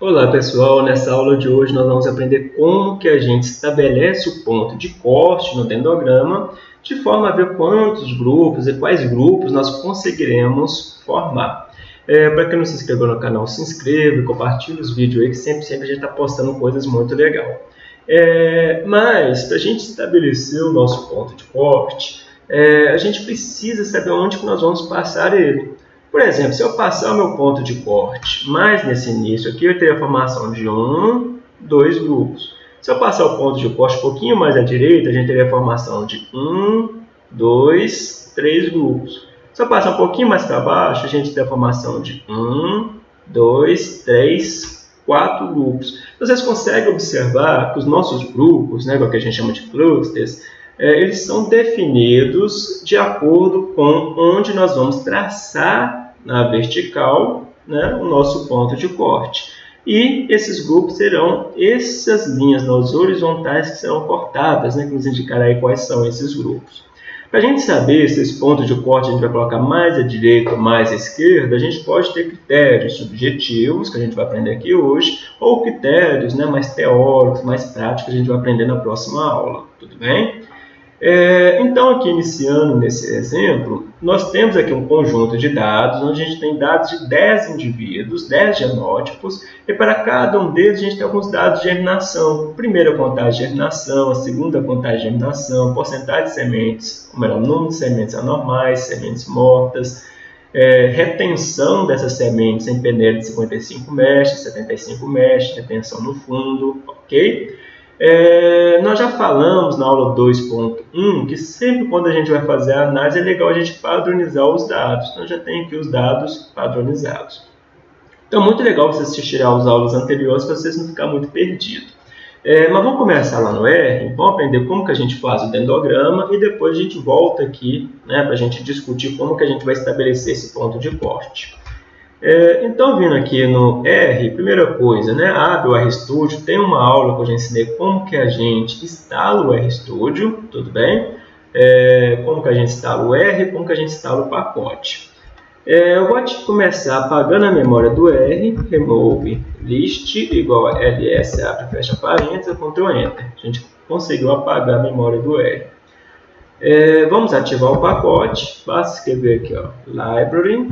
Olá pessoal, nessa aula de hoje nós vamos aprender como que a gente estabelece o ponto de corte no dendrograma de forma a ver quantos grupos e quais grupos nós conseguiremos formar. É, Para quem não se inscreveu no canal, se inscreva e compartilhe os vídeos aí que sempre, sempre a gente está postando coisas muito legais. É, mas para a gente estabelecer o nosso ponto de corte, é, a gente precisa saber onde que nós vamos passar ele. Por exemplo, se eu passar o meu ponto de corte mais nesse início aqui, eu teria a formação de um, dois grupos. Se eu passar o ponto de corte um pouquinho mais à direita, a gente teria a formação de um, dois, três grupos. Se eu passar um pouquinho mais para baixo, a gente tem a formação de um, dois, três, quatro grupos. Vocês conseguem observar que os nossos grupos, né, que a gente chama de clusters, é, eles são definidos de acordo com onde nós vamos traçar na vertical né, o nosso ponto de corte. E esses grupos serão essas linhas nas horizontais que serão cortadas, né, que nos indicará aí quais são esses grupos. Para a gente saber se esse ponto de corte a gente vai colocar mais à direita ou mais à esquerda, a gente pode ter critérios subjetivos, que a gente vai aprender aqui hoje, ou critérios né, mais teóricos, mais práticos, que a gente vai aprender na próxima aula. Tudo bem? É, então, aqui iniciando nesse exemplo, nós temos aqui um conjunto de dados, onde a gente tem dados de 10 indivíduos, 10 genótipos, e para cada um deles a gente tem alguns dados de germinação. Primeira contagem de germinação, a segunda contagem de germinação, porcentagem de sementes, como era o número de sementes anormais, sementes mortas, é, retenção dessas sementes em peneira de 55 mestres, 75 mestres, retenção no fundo, ok? É, nós já falamos na aula 2.1 que sempre quando a gente vai fazer a análise é legal a gente padronizar os dados. Então já tem aqui os dados padronizados. Então muito legal você assistir às aulas anteriores para vocês não ficar muito perdidos. É, mas vamos começar lá no R, vamos aprender como que a gente faz o dendrograma e depois a gente volta aqui né, para a gente discutir como que a gente vai estabelecer esse ponto de corte. É, então, vindo aqui no R, primeira coisa, né, abre o RStudio, tem uma aula que eu já ensinei como que a gente instala o RStudio, tudo bem? É, como que a gente instala o R, como que a gente instala o pacote. É, eu vou começar apagando a memória do R, remove list igual a ls, abre fecha parênteses, Ctrl Enter. A gente conseguiu apagar a memória do R. É, vamos ativar o pacote, basta escrever aqui, ó, library,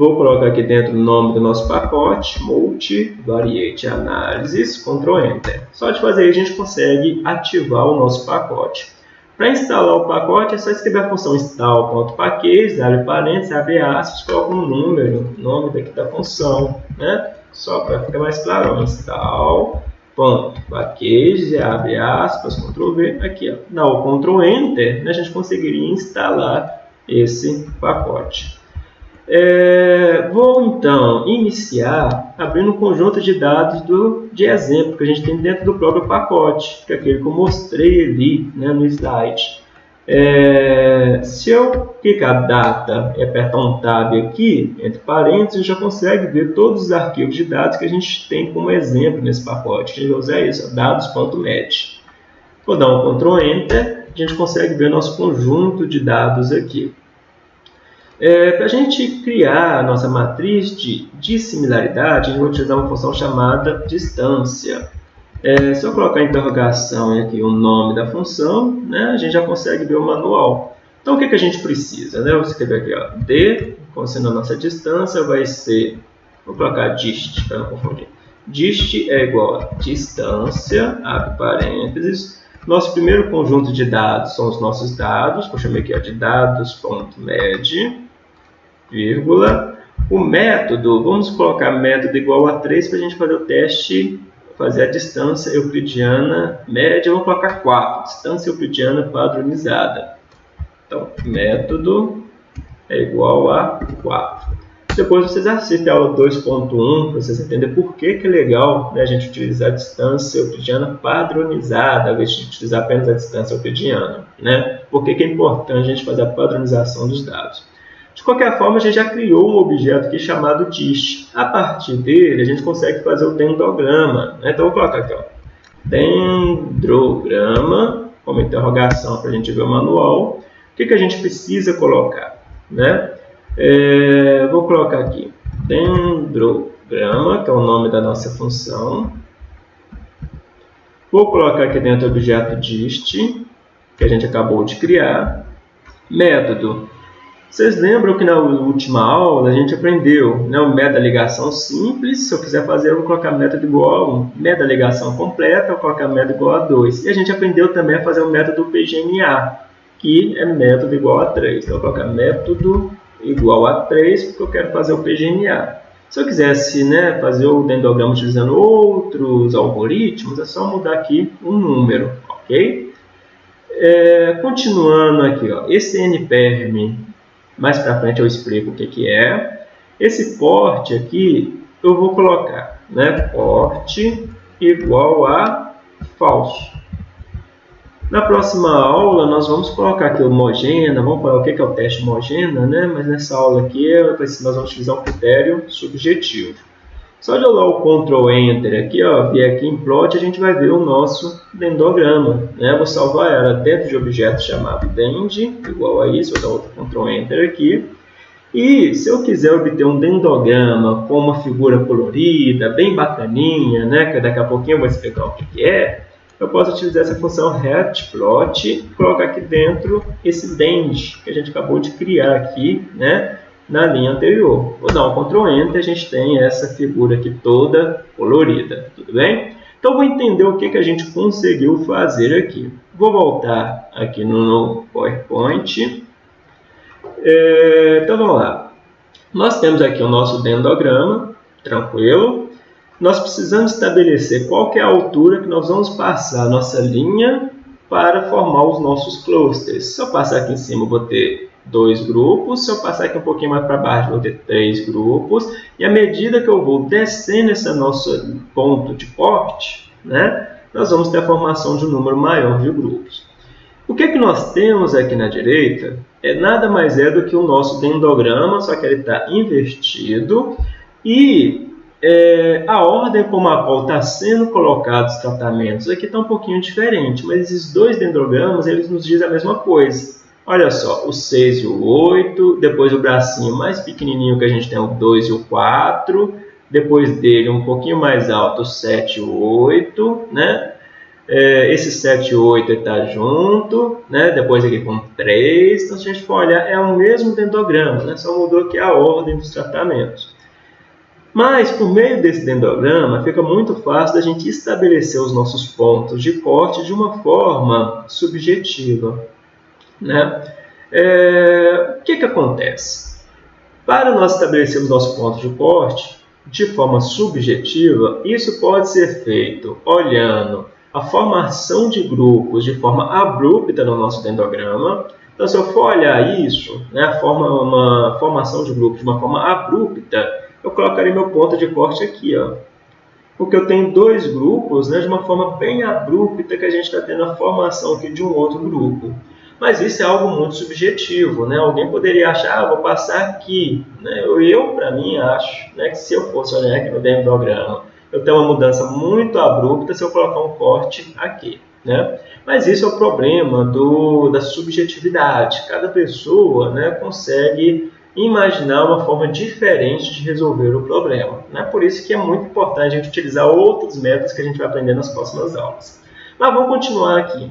Vou colocar aqui dentro o nome do nosso pacote, multivariate analysis, Ctrl Enter. Só de fazer isso a gente consegue ativar o nosso pacote. Para instalar o pacote é só escrever a função install.package, abre parênteses, abre aspas, coloca um número, nome daqui da função, né? Só para ficar mais claro, install.package, abre aspas, Ctrl V, aqui, ó. Dá o Ctrl Enter, né? a gente conseguiria instalar esse pacote. É, vou então iniciar abrindo um conjunto de dados do, de exemplo que a gente tem dentro do próprio pacote, que é aquele que eu mostrei ali né, no slide. É, se eu clicar data e apertar um tab aqui, entre parênteses, já consegue ver todos os arquivos de dados que a gente tem como exemplo nesse pacote. A gente vai usar isso, dados.met. Vou dar um Ctrl Enter, a gente consegue ver nosso conjunto de dados aqui. É, Para a gente criar a nossa matriz de dissimilaridade, a gente vai utilizar uma função chamada distância. É, se eu colocar interrogação e aqui o nome da função, né, a gente já consegue ver o manual. Então, o que, que a gente precisa? Né? Vou escrever aqui, ó, d, sendo a nossa distância, vai ser, vou colocar dist, para não confundir. Dist é igual a distância, abre parênteses, nosso primeiro conjunto de dados são os nossos dados, que eu chamei aqui ó, de dados.med, vírgula. O método, vamos colocar método igual a 3 para a gente fazer o teste, fazer a distância euclidiana média, vamos colocar 4, distância euclidiana padronizada. Então, método é igual a 4. Depois vocês assistem a aula 2.1 para vocês entenderem por que, que é legal né, a gente utilizar a distância euclidiana padronizada, ao invés de utilizar apenas a distância euclidiana. Né? Por que, que é importante a gente fazer a padronização dos dados? De qualquer forma, a gente já criou um objeto aqui chamado dist. A partir dele, a gente consegue fazer o dendrograma. Né? Então, vou colocar aqui, ó, dendrograma, como interrogação para a gente ver o manual. O que, que a gente precisa colocar? Né? É, vou colocar aqui, dendrograma. grama, que é o nome da nossa função. Vou colocar aqui dentro o objeto dist, que a gente acabou de criar. Método. Vocês lembram que na última aula a gente aprendeu né, o da ligação simples. Se eu quiser fazer, eu vou colocar método igual a 1. Método da ligação completa, eu vou colocar método igual a 2. E a gente aprendeu também a fazer o método PGNA, que é método igual a 3. Então, eu vou colocar método igual a 3, porque eu quero fazer o PGNA. Se eu quisesse né, fazer o dendrograma utilizando outros algoritmos, é só mudar aqui um número, ok? É, continuando aqui, ó, esse nperm mais para frente eu explico o que, que é. Esse porte aqui eu vou colocar, né? Porte igual a falso. Na próxima aula nós vamos colocar aqui homogênea, vamos falar o que é o teste homogênea, né? Mas nessa aula aqui nós vamos utilizar um critério subjetivo. Só de eu dar o Ctrl Enter aqui, ó, vier aqui em plot, a gente vai ver o nosso dendograma. Né? Vou salvar ela dentro de objeto chamado dend, igual a isso, vou dar outro Ctrl Enter aqui. E se eu quiser obter um dendograma com uma figura colorida, bem bacaninha, né, que daqui a pouquinho eu vou explicar o que é, eu posso utilizar essa função retplot e colocar aqui dentro esse dend que a gente acabou de criar aqui, né, na linha anterior. Vou dar um Ctrl Enter, a gente tem essa figura aqui toda colorida, tudo bem? Então, vou entender o que, que a gente conseguiu fazer aqui. Vou voltar aqui no PowerPoint. É, então, vamos lá. Nós temos aqui o nosso dendrograma, tranquilo. Nós precisamos estabelecer qual é a altura que nós vamos passar a nossa linha para formar os nossos clusters. Se eu passar aqui em cima, eu vou ter dois grupos. Se eu passar aqui um pouquinho mais para baixo, vou ter três grupos. E à medida que eu vou descendo esse nosso ponto de corte, né, nós vamos ter a formação de um número maior de grupos. O que, é que nós temos aqui na direita é nada mais é do que o nosso dendrograma, só que ele está invertido. E é, a ordem como a qual está sendo colocados os tratamentos aqui está um pouquinho diferente, mas esses dois dendrogramas eles nos dizem a mesma coisa. Olha só, o 6 e o 8, depois o bracinho mais pequenininho que a gente tem o 2 e o 4, depois dele um pouquinho mais alto o 7 e o 8, né? É, esse 7 e 8 está junto, né? depois aqui com 3, então se a gente for olhar é o mesmo dendrograma, né? só mudou aqui a ordem dos tratamentos. Mas, por meio desse dendrograma, fica muito fácil da gente estabelecer os nossos pontos de corte de uma forma subjetiva. Né? É, o que, que acontece? Para nós estabelecermos nosso ponto de corte de forma subjetiva, isso pode ser feito olhando a formação de grupos de forma abrupta no nosso dendrograma. Então, se eu for olhar isso, né, a forma, uma formação de grupos de uma forma abrupta, eu colocaria meu ponto de corte aqui, ó. Porque eu tenho dois grupos né, de uma forma bem abrupta que a gente está tendo a formação aqui de um outro grupo. Mas isso é algo muito subjetivo, né? Alguém poderia achar, ah, vou passar aqui. Né? Eu, eu para mim, acho né, que se eu fosse olhar aqui no dendrograma, eu tenho uma mudança muito abrupta se eu colocar um corte aqui. Né? Mas isso é o problema do, da subjetividade. Cada pessoa né, consegue imaginar uma forma diferente de resolver o problema. Né? Por isso que é muito importante a gente utilizar outros métodos que a gente vai aprender nas próximas aulas. Mas vamos continuar aqui.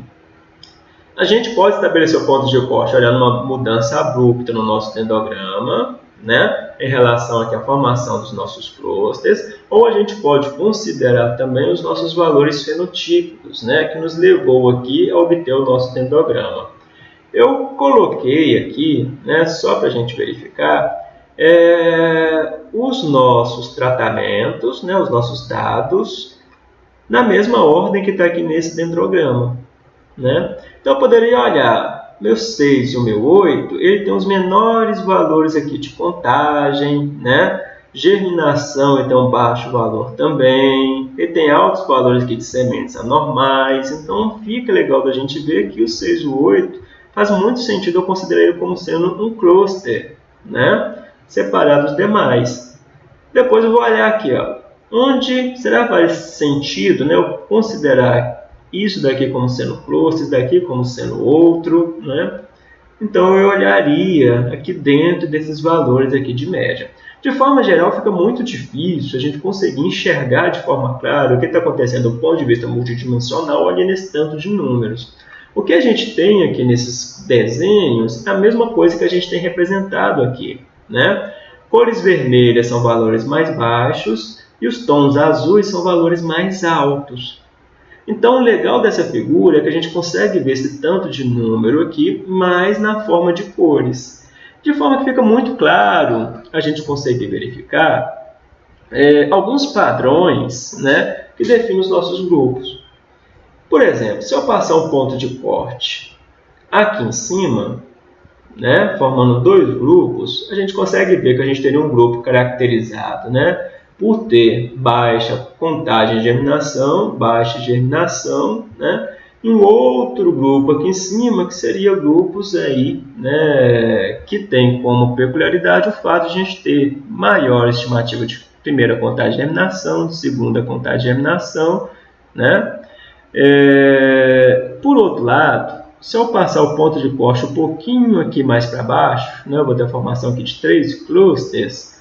A gente pode estabelecer o ponto de corte olhando uma mudança abrupta no nosso dendrograma, né, em relação aqui à formação dos nossos clusters, ou a gente pode considerar também os nossos valores fenotípicos, né, que nos levou aqui a obter o nosso dendrograma. Eu coloquei aqui, né, só para a gente verificar, é, os nossos tratamentos, né, os nossos dados, na mesma ordem que está aqui nesse dendrograma. Né? Então eu poderia olhar meu 6 e o meu 8, ele tem os menores valores aqui de contagem, né? germinação um baixo valor também, ele tem altos valores aqui de sementes anormais, então fica legal da gente ver que o 6 e o 8 faz muito sentido eu considerar ele como sendo um cluster, né? separado dos demais. Depois eu vou olhar aqui, ó, onde será que faz sentido né, eu considerar isso daqui como sendo cluster, isso daqui como sendo outro, né? Então eu olharia aqui dentro desses valores aqui de média. De forma geral, fica muito difícil a gente conseguir enxergar de forma clara o que está acontecendo do ponto de vista multidimensional ali nesse tanto de números. O que a gente tem aqui nesses desenhos é a mesma coisa que a gente tem representado aqui. Né? Cores vermelhas são valores mais baixos e os tons azuis são valores mais altos. Então, o legal dessa figura é que a gente consegue ver esse tanto de número aqui, mas na forma de cores. De forma que fica muito claro, a gente consegue verificar é, alguns padrões né, que definem os nossos grupos. Por exemplo, se eu passar um ponto de corte aqui em cima, né, formando dois grupos, a gente consegue ver que a gente teria um grupo caracterizado né, por ter baixa contagem de germinação, baixa germinação, né, um outro grupo aqui em cima, que seria grupos aí, né, que tem como peculiaridade o fato de a gente ter maior estimativa de primeira contagem de germinação, de segunda contagem de germinação, né? É, por outro lado, se eu passar o ponto de corte um pouquinho aqui mais para baixo, né, eu vou ter a formação aqui de três clusters,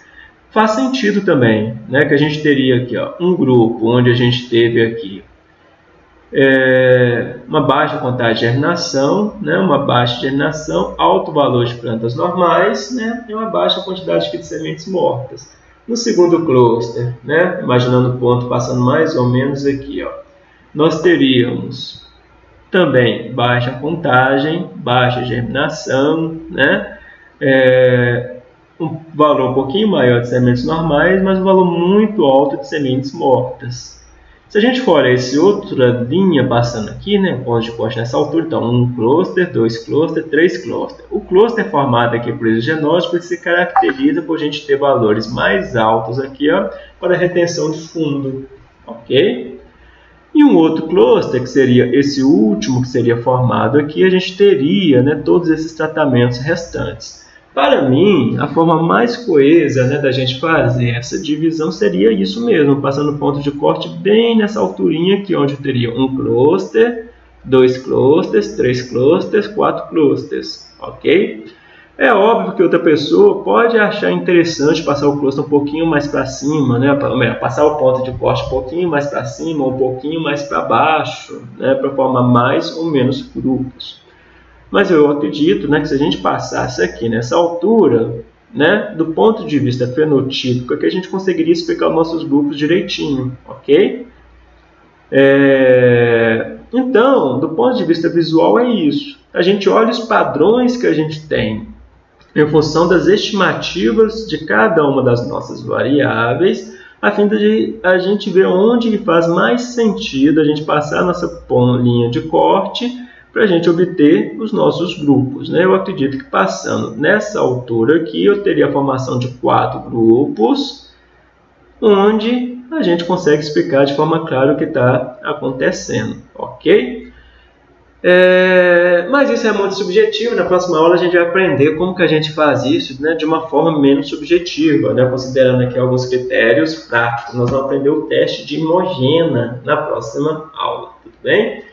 faz sentido também, né, que a gente teria aqui ó, um grupo onde a gente teve aqui é, uma baixa contagem de germinação, né, uma baixa germinação, alto valor de plantas normais né, e uma baixa quantidade de sementes mortas. No segundo cluster, né, imaginando o ponto passando mais ou menos aqui, ó, nós teríamos também baixa contagem, baixa germinação, né, é, um valor um pouquinho maior de sementes normais, mas um valor muito alto de sementes mortas. Se a gente for esse outra linha passando aqui, né, ponto de corte nessa altura, então um cluster, dois cluster, três cluster. O cluster formado aqui por esse genótipo se caracteriza por a gente ter valores mais altos aqui, ó, para retenção de fundo, ok? E um outro cluster, que seria esse último que seria formado aqui, a gente teria né, todos esses tratamentos restantes. Para mim, a forma mais coesa né, da gente fazer essa divisão seria isso mesmo, passando ponto de corte bem nessa alturinha aqui, onde teria um cluster, dois clusters, três clusters, quatro clusters, ok? É óbvio que outra pessoa pode achar interessante passar o cluster um pouquinho mais para cima, né? passar o ponto de corte um pouquinho mais para cima, um pouquinho mais para baixo, né? para formar mais ou menos grupos. Mas eu acredito né, que se a gente passasse aqui nessa altura, né, do ponto de vista fenotípico, é que a gente conseguiria explicar os nossos grupos direitinho, ok? É... Então, do ponto de vista visual é isso. A gente olha os padrões que a gente tem em função das estimativas de cada uma das nossas variáveis, a fim de a gente ver onde faz mais sentido a gente passar a nossa linha de corte para a gente obter os nossos grupos. Né? Eu acredito que passando nessa altura aqui, eu teria a formação de quatro grupos, onde a gente consegue explicar de forma clara o que está acontecendo, ok? É, mas isso é muito subjetivo, na próxima aula a gente vai aprender como que a gente faz isso né, de uma forma menos subjetiva, né, considerando aqui alguns critérios práticos. Nós vamos aprender o teste de Imogena na próxima aula, tudo bem?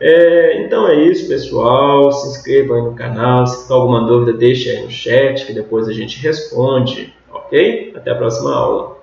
É, então é isso, pessoal. Se inscreva aí no canal. Se tiver alguma dúvida, deixe aí no chat que depois a gente responde. Ok? Até a próxima aula.